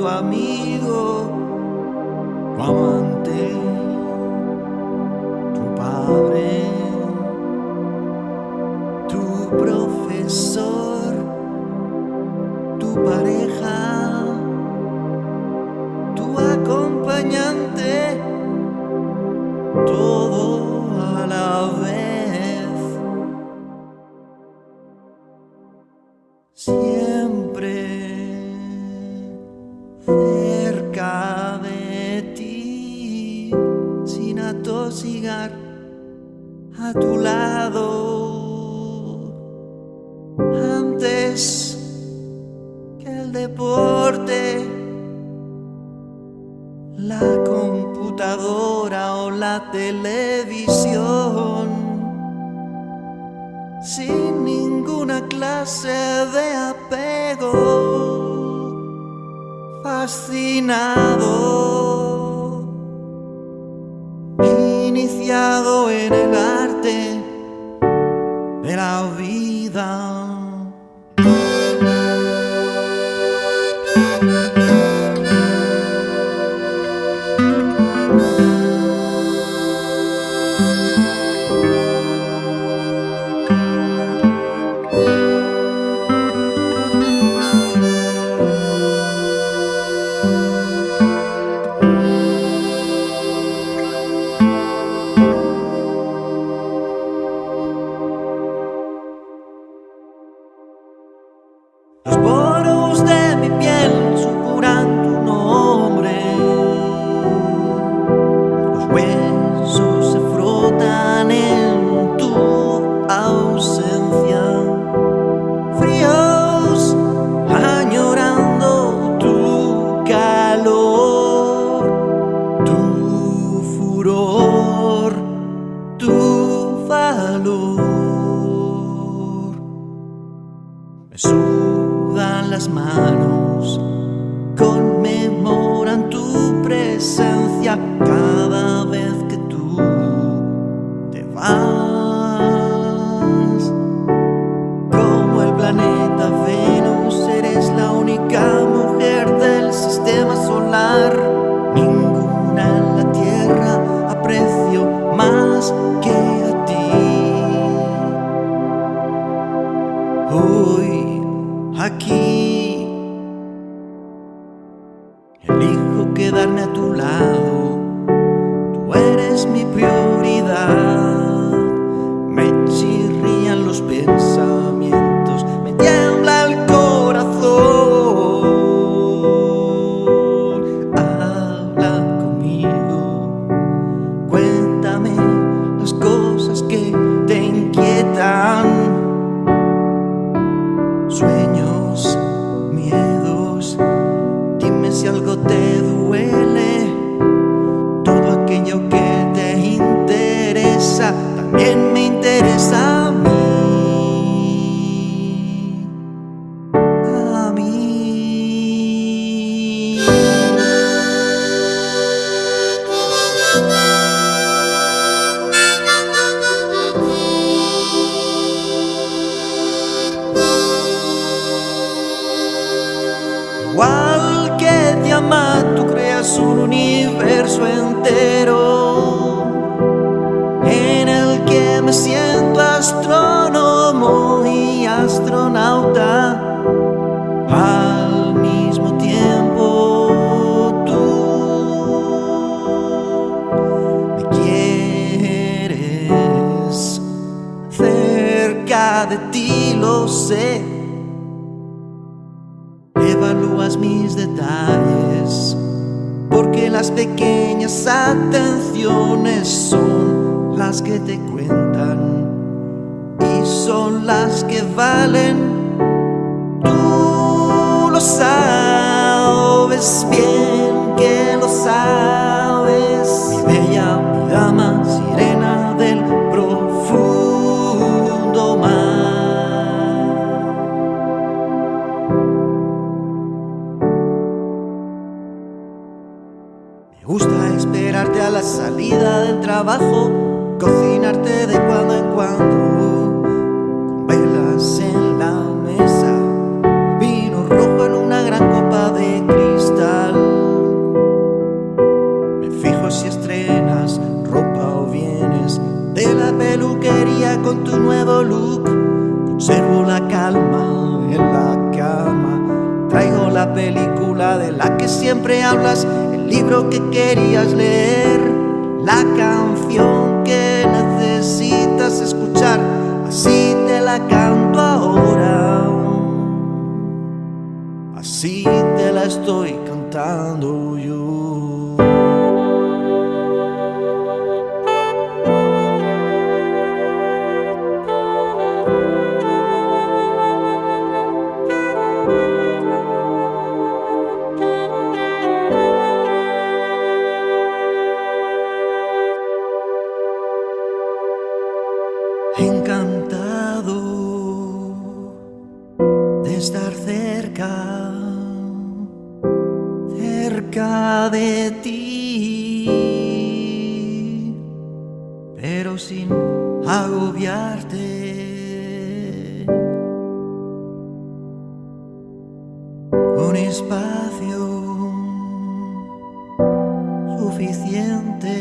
tu amigo. Vamos. a tu lado antes que el deporte, la computadora o la televisión. Sin ninguna clase de apego, fascinado en el arte de la vida. furor, tu valor. aqui. yo un universo entero. Las pequeñas atenciones son las que te cuentan y son las que valen. Tú lo sabes bien que lo sabes, mi bella, mi dama, sirena cuando velas en la mesa, vino rojo en una gran copa de cristal. Me fijo si estrenas ropa o vienes de la peluquería con tu nuevo look. Conservo la calma en la cama. Traigo la película de la que siempre hablas, el libro que querías leer, la canción canto ahora. Así te la estoy cantando yo. De ti, pero sin agobiarte. Con espacio suficiente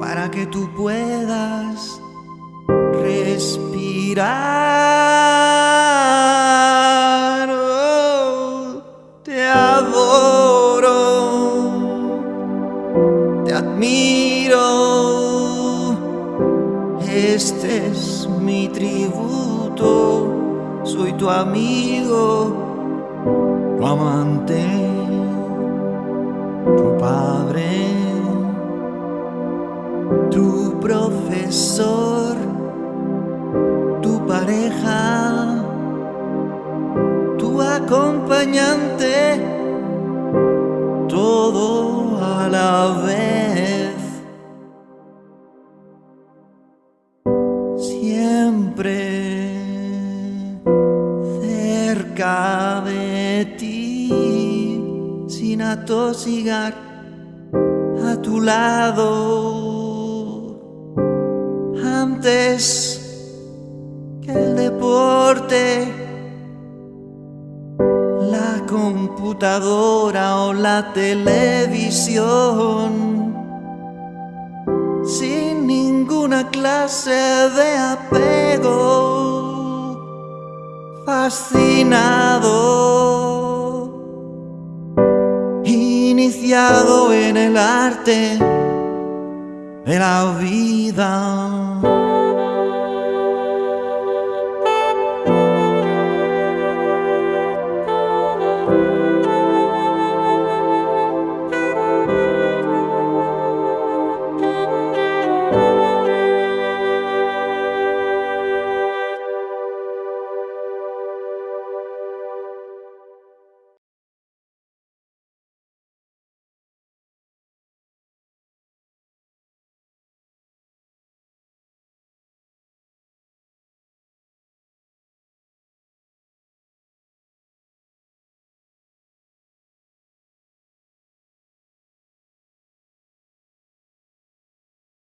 para que tú puedas respirar. Tu amigo, tu amante, sin atosigar a tu lado. Antes que el deporte, la computadora o la televisión, sin ninguna clase de apego, fascinado, en el arte de la vida.